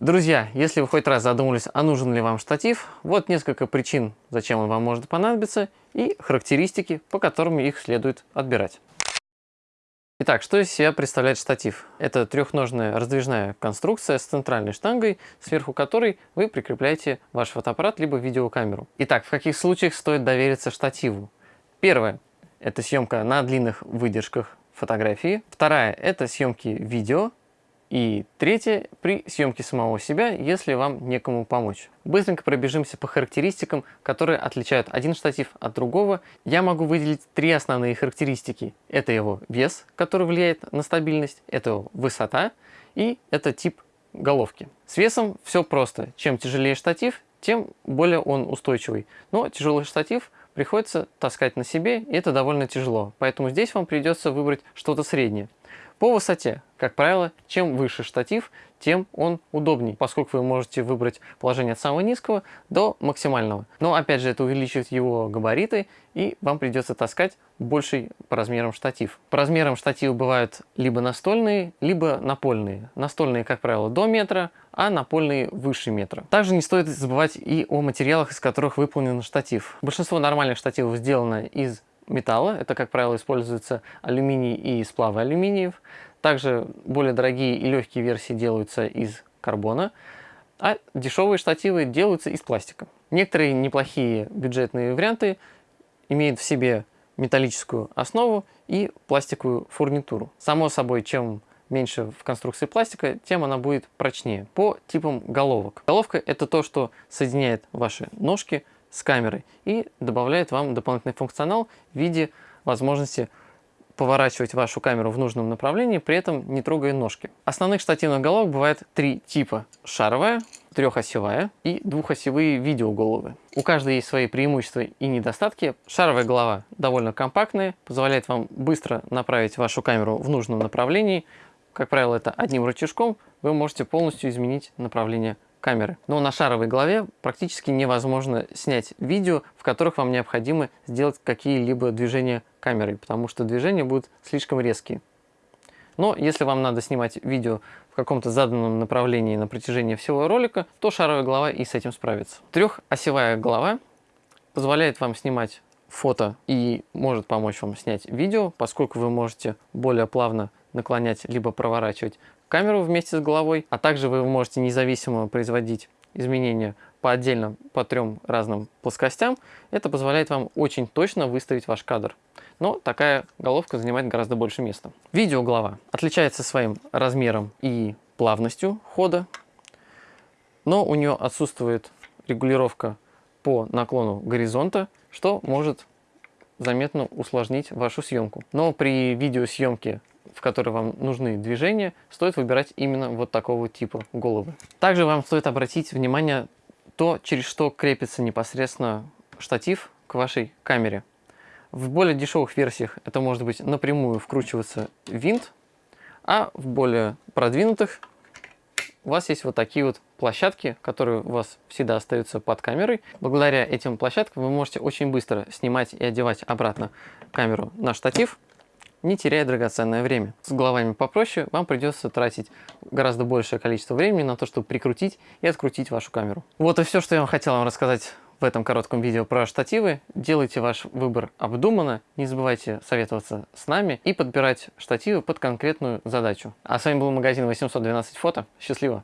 Друзья, если вы хоть раз задумались, а нужен ли вам штатив, вот несколько причин, зачем он вам может понадобиться, и характеристики, по которым их следует отбирать. Итак, что из себя представляет штатив? Это трехножная раздвижная конструкция с центральной штангой, сверху которой вы прикрепляете ваш фотоаппарат либо видеокамеру. Итак, в каких случаях стоит довериться штативу? Первое – это съемка на длинных выдержках фотографии. Вторая – это съемки видео. И третье, при съемке самого себя, если вам некому помочь. Быстренько пробежимся по характеристикам, которые отличают один штатив от другого. Я могу выделить три основные характеристики. Это его вес, который влияет на стабильность, это его высота и это тип головки. С весом все просто. Чем тяжелее штатив, тем более он устойчивый. Но тяжелый штатив приходится таскать на себе, и это довольно тяжело. Поэтому здесь вам придется выбрать что-то среднее. По высоте, как правило, чем выше штатив, тем он удобнее, поскольку вы можете выбрать положение от самого низкого до максимального. Но опять же, это увеличивает его габариты, и вам придется таскать больший по размерам штатив. По размерам штативы бывают либо настольные, либо напольные. Настольные, как правило, до метра, а напольные выше метра. Также не стоит забывать и о материалах, из которых выполнен штатив. Большинство нормальных штативов сделано из металла. Это, как правило, используется алюминий и сплавы алюминиев. Также более дорогие и легкие версии делаются из карбона, а дешевые штативы делаются из пластика. Некоторые неплохие бюджетные варианты имеют в себе металлическую основу и пластиковую фурнитуру. Само собой, чем меньше в конструкции пластика, тем она будет прочнее. По типам головок. Головка это то, что соединяет ваши ножки с камерой и добавляет вам дополнительный функционал в виде возможности поворачивать вашу камеру в нужном направлении, при этом не трогая ножки. Основных штативных головок бывает три типа. Шаровая, трехосевая и двухосевые видеоголовы. У каждой есть свои преимущества и недостатки. Шаровая голова довольно компактная, позволяет вам быстро направить вашу камеру в нужном направлении. Как правило, это одним рычажком вы можете полностью изменить направление камеры. Но на шаровой голове практически невозможно снять видео, в которых вам необходимо сделать какие-либо движения камерой, потому что движения будут слишком резкие. Но если вам надо снимать видео в каком-то заданном направлении на протяжении всего ролика, то шаровая голова и с этим справится. Трехосевая голова позволяет вам снимать фото и может помочь вам снять видео, поскольку вы можете более плавно наклонять либо проворачивать камеру вместе с головой, а также вы можете независимо производить изменения по отдельно по трем разным плоскостям. Это позволяет вам очень точно выставить ваш кадр. Но такая головка занимает гораздо больше места. Видеоглава отличается своим размером и плавностью хода, но у нее отсутствует регулировка по наклону горизонта, что может заметно усложнить вашу съемку. Но при видеосъемке в которой вам нужны движения, стоит выбирать именно вот такого типа головы. Также вам стоит обратить внимание то, через что крепится непосредственно штатив к вашей камере. В более дешевых версиях это может быть напрямую вкручиваться винт, а в более продвинутых у вас есть вот такие вот площадки, которые у вас всегда остаются под камерой. Благодаря этим площадкам вы можете очень быстро снимать и одевать обратно камеру на штатив, не теряя драгоценное время. С головами попроще вам придется тратить гораздо большее количество времени на то, чтобы прикрутить и открутить вашу камеру. Вот и все, что я вам хотел вам рассказать в этом коротком видео про штативы. Делайте ваш выбор обдуманно, не забывайте советоваться с нами и подбирать штативы под конкретную задачу. А с вами был магазин 812 фото. Счастливо!